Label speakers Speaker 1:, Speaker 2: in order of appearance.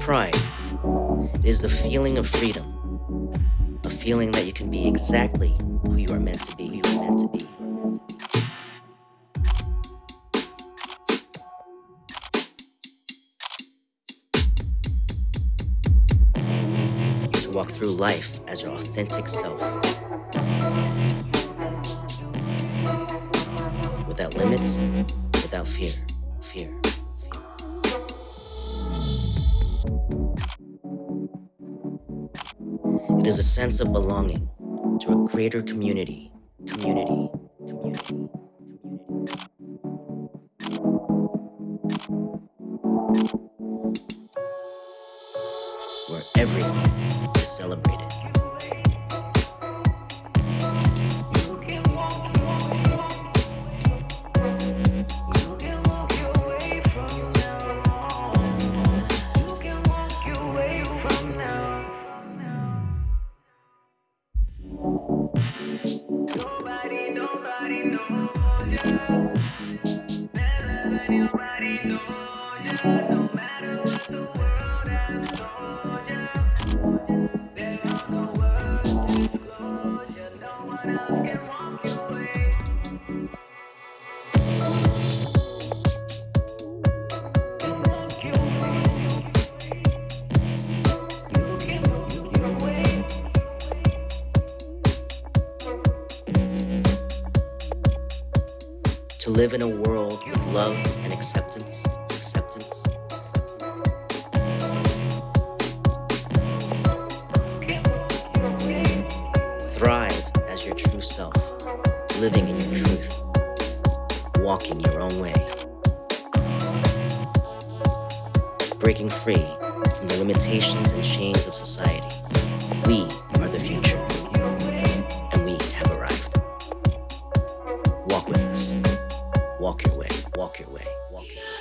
Speaker 1: Pride is the feeling of freedom, a feeling that you can be exactly who you are meant to be, who you are meant to be. Walk through life as your authentic self. Without limits, without fear. Fear. It is a sense of belonging to a greater community, community, community, where everyone is celebrated.
Speaker 2: Nobody, knows you. No matter what the world has told To
Speaker 1: live in a world with love and acceptance, living in your truth, walking your own way. Breaking free from the limitations and chains of society. We are the future, and we have arrived. Walk with us. Walk your way, walk your way, walk your way.